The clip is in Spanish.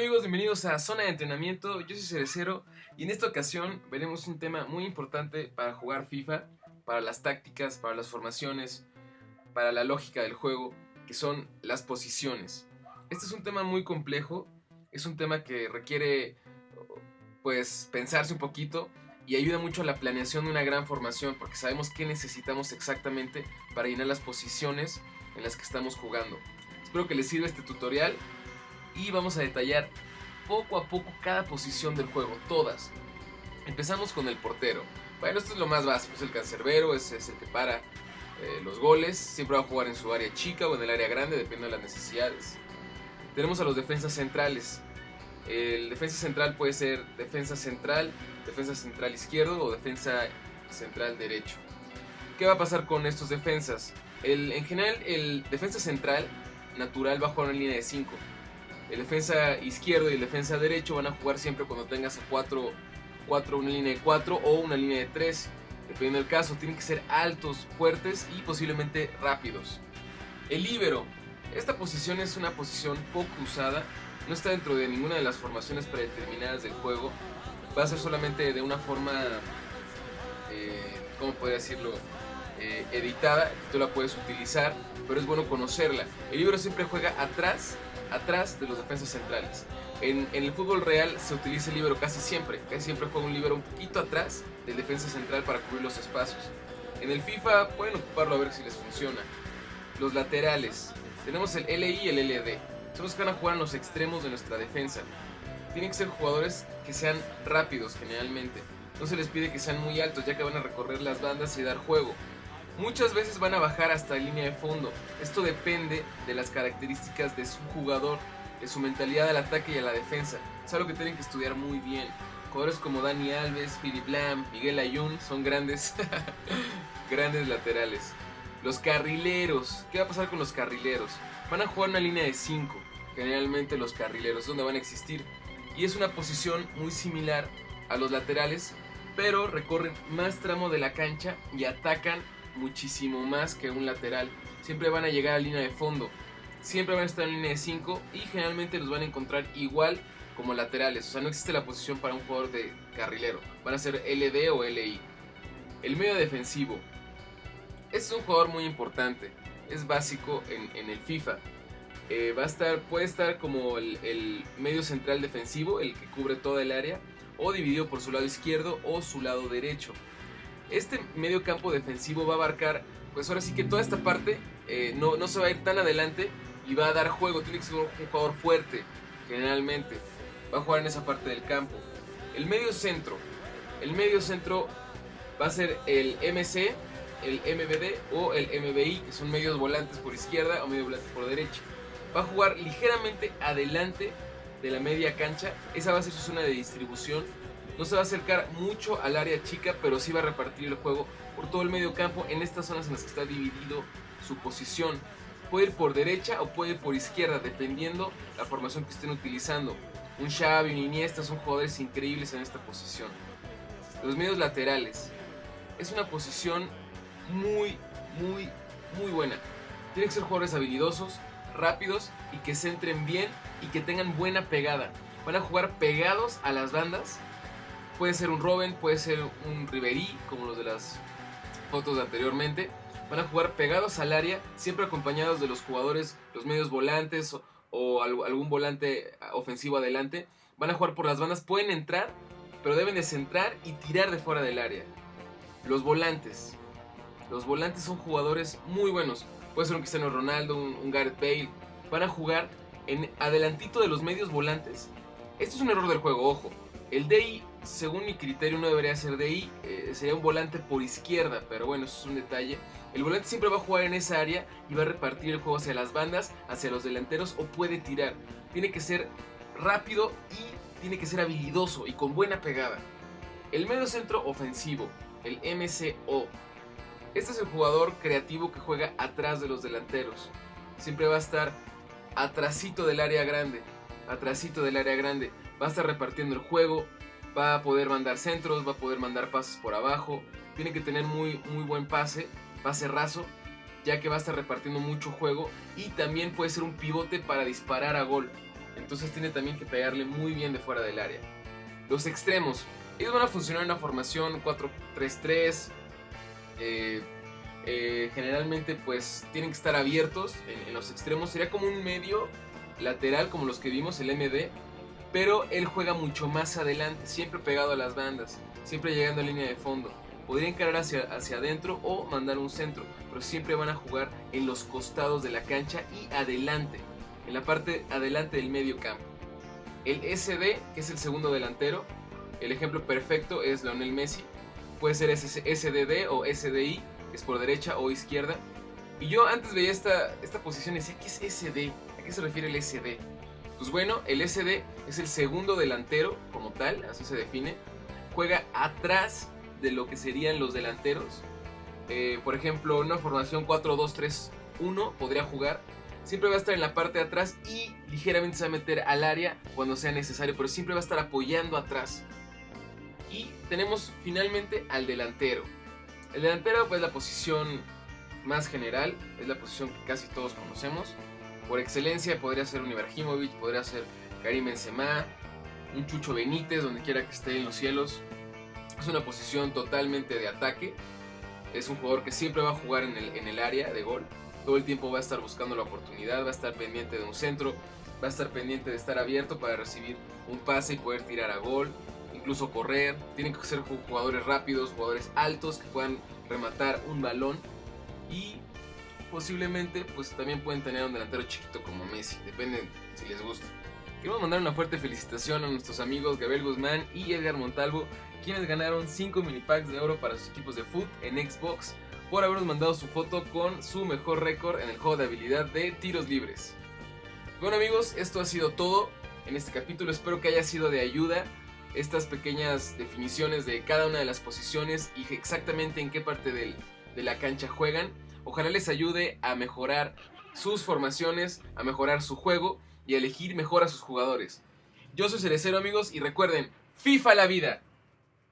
amigos, bienvenidos a Zona de Entrenamiento, yo soy Cerecero y en esta ocasión veremos un tema muy importante para jugar FIFA, para las tácticas, para las formaciones, para la lógica del juego, que son las posiciones. Este es un tema muy complejo, es un tema que requiere pues pensarse un poquito y ayuda mucho a la planeación de una gran formación porque sabemos qué necesitamos exactamente para llenar las posiciones en las que estamos jugando. Espero que les sirva este tutorial y vamos a detallar poco a poco cada posición del juego, todas. Empezamos con el portero. Bueno, esto es lo más básico, es el cancerbero, es, es el que para eh, los goles, siempre va a jugar en su área chica o en el área grande, dependiendo de las necesidades. Tenemos a los defensas centrales. El defensa central puede ser defensa central, defensa central izquierdo o defensa central derecho. ¿Qué va a pasar con estos defensas? El, en general, el defensa central natural va a jugar en línea de 5 el defensa izquierdo y el defensa derecho van a jugar siempre cuando tengas a 4, 4 una línea de 4 o una línea de 3. Dependiendo del caso, tienen que ser altos, fuertes y posiblemente rápidos. El líbero. Esta posición es una posición poco usada. No está dentro de ninguna de las formaciones predeterminadas del juego. Va a ser solamente de una forma, eh, ¿cómo podría decirlo? Eh, editada. Tú la puedes utilizar, pero es bueno conocerla. El líbero siempre juega atrás atrás de los defensas centrales. En, el fútbol real se utiliza el libero casi siempre, casi siempre juega un libero un poquito atrás del defensa central para cubrir los espacios. En el FIFA pueden ocuparlo a ver si les funciona. Los laterales, tenemos el LI y el LD, son los que van a jugar en los extremos de nuestra defensa. Tienen que ser jugadores que sean rápidos generalmente, no se les pide que sean muy altos ya que van a recorrer las bandas y dar juego. Muchas veces van a bajar hasta línea de fondo. Esto depende de las características de su jugador, de su mentalidad al ataque y a la defensa. Es algo que tienen que estudiar muy bien. Jugadores como Dani Alves, Philip Lam, Miguel Ayun son grandes, grandes laterales. Los carrileros. ¿Qué va a pasar con los carrileros? Van a jugar una línea de 5. Generalmente los carrileros, donde van a existir. Y es una posición muy similar a los laterales, pero recorren más tramo de la cancha y atacan muchísimo más que un lateral. Siempre van a llegar a línea de fondo. Siempre van a estar en línea de 5 y generalmente los van a encontrar igual como laterales. O sea, no existe la posición para un jugador de carrilero. Van a ser LD o LI. El medio defensivo. Este es un jugador muy importante. Es básico en, el FIFA. Eh, va a estar, puede estar como el, el medio central defensivo, el que cubre toda el área, o dividido por su lado izquierdo o su lado derecho. Este medio campo defensivo va a abarcar, pues ahora sí que toda esta parte eh, no, no, se va a ir tan adelante y va a dar juego. Tiene que ser un jugador fuerte, generalmente. Va a jugar en esa parte del campo. El medio centro. El medio centro va a ser el MC, el MBD o el MBI, que son medios volantes por izquierda o medio volante por derecha. Va a jugar ligeramente adelante de la media cancha. Esa va a ser su zona de distribución no se va a acercar mucho al área chica, pero sí va a repartir el juego por todo el medio campo en estas zonas en las que está dividido su posición. Puede ir por derecha o puede ir por izquierda, dependiendo la formación que estén utilizando. Un Xavi, un Iniesta son jugadores increíbles en esta posición. Los medios laterales. Es una posición muy, muy, muy buena. Tienen que ser jugadores habilidosos, rápidos y que se entren bien y que tengan buena pegada. Van a jugar pegados a las bandas Puede ser un Robin, puede ser un Riverí, como los de las fotos de anteriormente. Van a jugar pegados al área, siempre acompañados de los jugadores, los medios volantes o, algún volante ofensivo adelante. Van a jugar por las bandas, pueden entrar, pero deben de centrar y tirar de fuera del área. Los volantes. Los volantes son jugadores muy buenos. Puede ser un Cristiano Ronaldo, un, un Gareth Bale. Van a jugar en adelantito de los medios volantes. Esto es un error del juego, ojo. El DI según mi criterio no debería ser de ahí, eh, sería un volante por izquierda, pero bueno, eso es un detalle. El volante siempre va a jugar en esa área y va a repartir el juego hacia las bandas, hacia los delanteros o puede tirar. Tiene que ser rápido y tiene que ser habilidoso y con buena pegada. El medio centro ofensivo, el MCO. Este es el jugador creativo que juega atrás de los delanteros. Siempre va a estar atrasito del área grande, atrasito del área grande. Va a estar repartiendo el juego, va a poder mandar centros, va a poder mandar pases por abajo, tiene que tener muy, muy buen pase, pase raso, ya que va a estar repartiendo mucho juego y también puede ser un pivote para disparar a gol. entonces tiene también que pegarle muy bien de fuera del área. Los extremos, ellos van a funcionar en una formación 4-3-3. Eh, eh, generalmente pues tienen que estar abiertos en, en, los extremos. Sería como un medio lateral como los que vimos, el MD. Pero él juega mucho más adelante, siempre pegado a las bandas, siempre llegando a línea de fondo. Podría encarar hacia, hacia adentro o mandar un centro, pero siempre van a jugar en los costados de la cancha y adelante, en la parte adelante del medio campo. El SD, que es el segundo delantero, el ejemplo perfecto es Lionel Messi. Puede ser SDD o SDI, es por derecha o izquierda. Y yo antes veía esta, esta posición y decía, ¿qué es SD? ¿A qué se refiere el SD? Pues bueno, el SD es el segundo delantero como tal, así se define. Juega atrás de lo que serían los delanteros. Eh, por ejemplo, una formación 4-2-3-1 podría jugar. Siempre va a estar en la parte de atrás y ligeramente se va a meter al área cuando sea necesario, pero siempre va a estar apoyando atrás. Y tenemos finalmente al delantero. El delantero pues la posición más general, es la posición que casi todos conocemos. Por excelencia podría ser un Ibrahimovic, podría ser Karim Benzema, un Chucho Benítez, donde quiera que esté en los cielos. Es una posición totalmente de ataque. Es un jugador que siempre va a jugar en el, en el área de gol. Todo el tiempo va a estar buscando la oportunidad, va a estar pendiente de un centro, va a estar pendiente de estar abierto para recibir un pase y poder tirar a gol, incluso correr. Tienen que ser jugadores rápidos, jugadores altos que puedan rematar un balón y posiblemente pues también pueden tener un delantero chiquito como Messi, depende si les gusta. Queremos mandar una fuerte felicitación a nuestros amigos Gabriel Guzmán y Edgar Montalvo, quienes ganaron 5 mini packs de oro para sus equipos de foot en Xbox por habernos mandado su foto con su mejor récord en el juego de habilidad de tiros libres. Bueno amigos, esto ha sido todo en este capítulo, espero que haya sido de ayuda estas pequeñas definiciones de cada una de las posiciones y exactamente en qué parte del, de la cancha juegan. Ojalá les ayude a mejorar sus formaciones, a mejorar su juego y a elegir mejor a sus jugadores. Yo soy Cerecero amigos y recuerden, FIFA la vida.